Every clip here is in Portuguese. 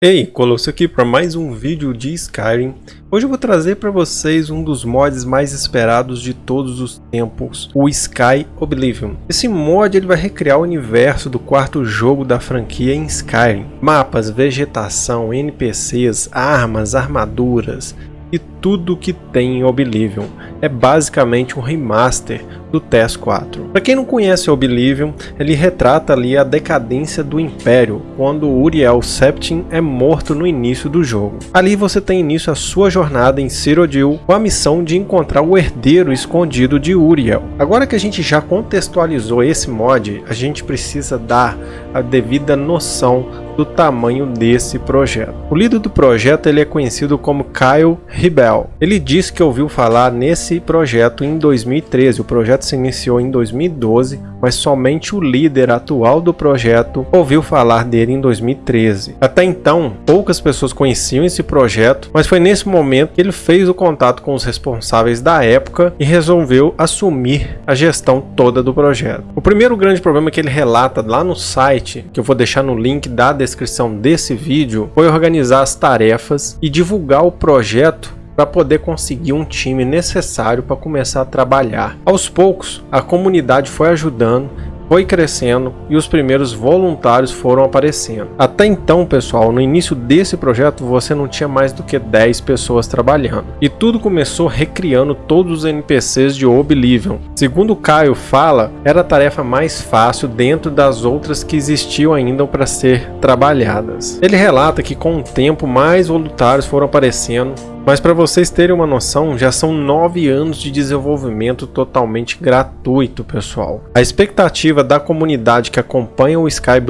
Ei, Colosso aqui para mais um vídeo de Skyrim. Hoje eu vou trazer para vocês um dos mods mais esperados de todos os tempos, o Sky Oblivion. Esse mod ele vai recriar o universo do quarto jogo da franquia em Skyrim. Mapas, vegetação, NPCs, armas, armaduras e tudo que tem em Oblivion. É basicamente um remaster do TES-4. Para quem não conhece Oblivion, ele retrata ali a decadência do Império, quando Uriel Septim é morto no início do jogo. Ali você tem início a sua jornada em Cyrodiil com a missão de encontrar o herdeiro escondido de Uriel. Agora que a gente já contextualizou esse mod, a gente precisa dar a devida noção do tamanho desse projeto. O líder do projeto ele é conhecido como Kyle Ribel. Ele disse que ouviu falar nesse projeto em 2013. O projeto se iniciou em 2012, mas somente o líder atual do projeto ouviu falar dele em 2013. Até então, poucas pessoas conheciam esse projeto, mas foi nesse momento que ele fez o contato com os responsáveis da época e resolveu assumir a gestão toda do projeto. O primeiro grande problema que ele relata lá no site, que eu vou deixar no link da descrição desse vídeo, foi organizar as tarefas e divulgar o projeto para poder conseguir um time necessário para começar a trabalhar. Aos poucos, a comunidade foi ajudando foi crescendo e os primeiros voluntários foram aparecendo. Até então, pessoal, no início desse projeto você não tinha mais do que 10 pessoas trabalhando. E tudo começou recriando todos os NPCs de Oblivion. Segundo Caio fala, era a tarefa mais fácil dentro das outras que existiam ainda para ser trabalhadas. Ele relata que com o tempo mais voluntários foram aparecendo mas para vocês terem uma noção, já são nove anos de desenvolvimento totalmente gratuito, pessoal. A expectativa da comunidade que acompanha o Sky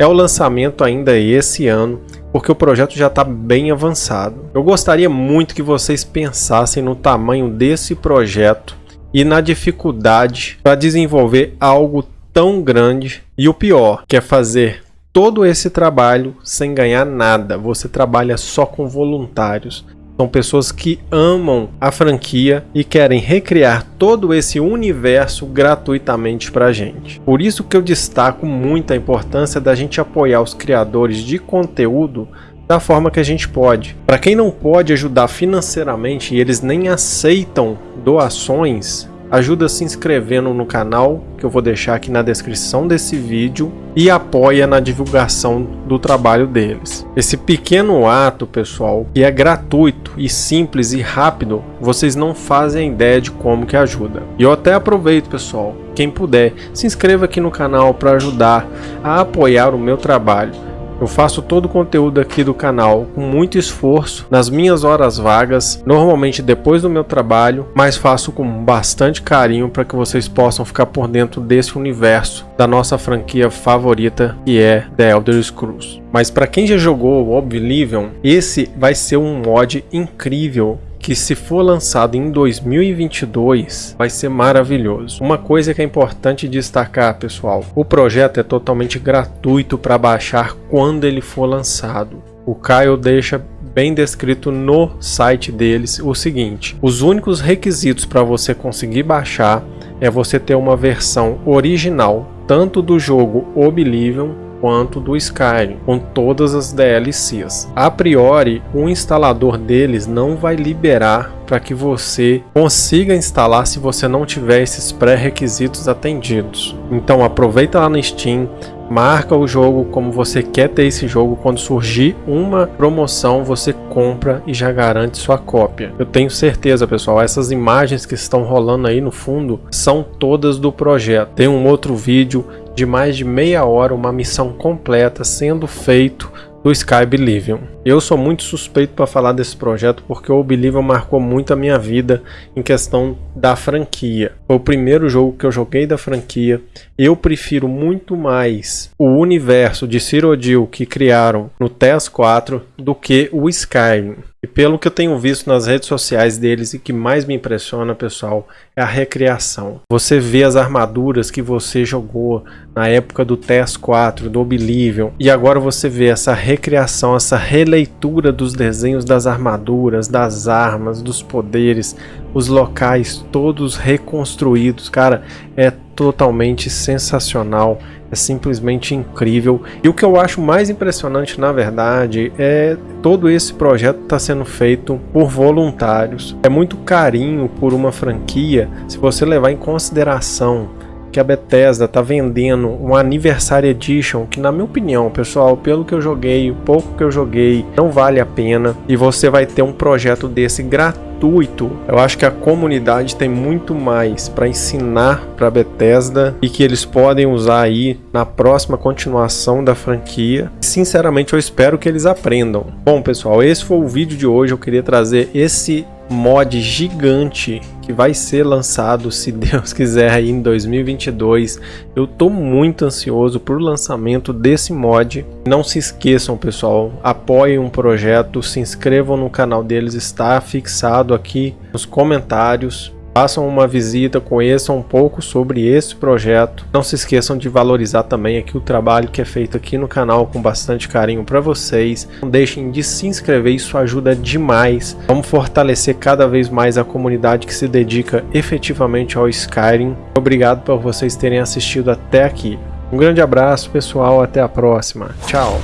é o lançamento ainda esse ano, porque o projeto já está bem avançado. Eu gostaria muito que vocês pensassem no tamanho desse projeto e na dificuldade para desenvolver algo tão grande e o pior, que é fazer todo esse trabalho sem ganhar nada. Você trabalha só com voluntários. São pessoas que amam a franquia e querem recriar todo esse universo gratuitamente para gente. Por isso que eu destaco muito a importância da gente apoiar os criadores de conteúdo da forma que a gente pode. Para quem não pode ajudar financeiramente e eles nem aceitam doações, ajuda se inscrevendo no canal, que eu vou deixar aqui na descrição desse vídeo, e apoia na divulgação do trabalho deles. Esse pequeno ato, pessoal, que é gratuito e simples e rápido, vocês não fazem ideia de como que ajuda. E eu até aproveito, pessoal, quem puder, se inscreva aqui no canal para ajudar a apoiar o meu trabalho eu faço todo o conteúdo aqui do canal com muito esforço, nas minhas horas vagas, normalmente depois do meu trabalho, mas faço com bastante carinho para que vocês possam ficar por dentro desse universo da nossa franquia favorita, que é The Elder Scrolls. Mas para quem já jogou Oblivion, esse vai ser um mod incrível que se for lançado em 2022 vai ser maravilhoso. Uma coisa que é importante destacar, pessoal, o projeto é totalmente gratuito para baixar quando ele for lançado. O Caio deixa bem descrito no site deles o seguinte: os únicos requisitos para você conseguir baixar é você ter uma versão original tanto do jogo Oblivion quanto do Skyrim, com todas as DLCs. A priori, o instalador deles não vai liberar para que você consiga instalar se você não tiver esses pré-requisitos atendidos. Então aproveita lá no Steam, marca o jogo como você quer ter esse jogo. Quando surgir uma promoção, você compra e já garante sua cópia. Eu tenho certeza, pessoal, essas imagens que estão rolando aí no fundo são todas do projeto. Tem um outro vídeo de mais de meia hora, uma missão completa sendo feito do Sky Oblivion. Eu sou muito suspeito para falar desse projeto porque o Oblivion marcou muito a minha vida em questão da franquia. Foi o primeiro jogo que eu joguei da franquia. Eu prefiro muito mais o universo de Cyrodiil que criaram no TES 4 do que o Skyrim. E pelo que eu tenho visto nas redes sociais deles e que mais me impressiona, pessoal, é a recriação. Você vê as armaduras que você jogou na época do TES 4, do Oblivion, e agora você vê essa recriação, essa releitura dos desenhos das armaduras, das armas, dos poderes, os locais todos reconstruídos. Cara, é totalmente sensacional é simplesmente incrível. E o que eu acho mais impressionante, na verdade, é todo esse projeto está sendo feito por voluntários. É muito carinho por uma franquia, se você levar em consideração que a Bethesda está vendendo um Anniversary Edition, que na minha opinião, pessoal, pelo que eu joguei, o pouco que eu joguei, não vale a pena. E você vai ter um projeto desse gratuito. Eu acho que a comunidade tem muito mais para ensinar para a Bethesda e que eles podem usar aí na próxima continuação da franquia. Sinceramente, eu espero que eles aprendam. Bom, pessoal, esse foi o vídeo de hoje. Eu queria trazer esse mod gigante que vai ser lançado, se Deus quiser, aí em 2022. Eu tô muito ansioso por lançamento desse mod. Não se esqueçam, pessoal, apoiem um projeto, se inscrevam no canal deles, está fixado aqui nos comentários. Façam uma visita, conheçam um pouco sobre esse projeto. Não se esqueçam de valorizar também aqui o trabalho que é feito aqui no canal com bastante carinho para vocês. Não deixem de se inscrever, isso ajuda demais. Vamos fortalecer cada vez mais a comunidade que se dedica efetivamente ao Skyrim. Obrigado por vocês terem assistido até aqui. Um grande abraço pessoal, até a próxima. Tchau!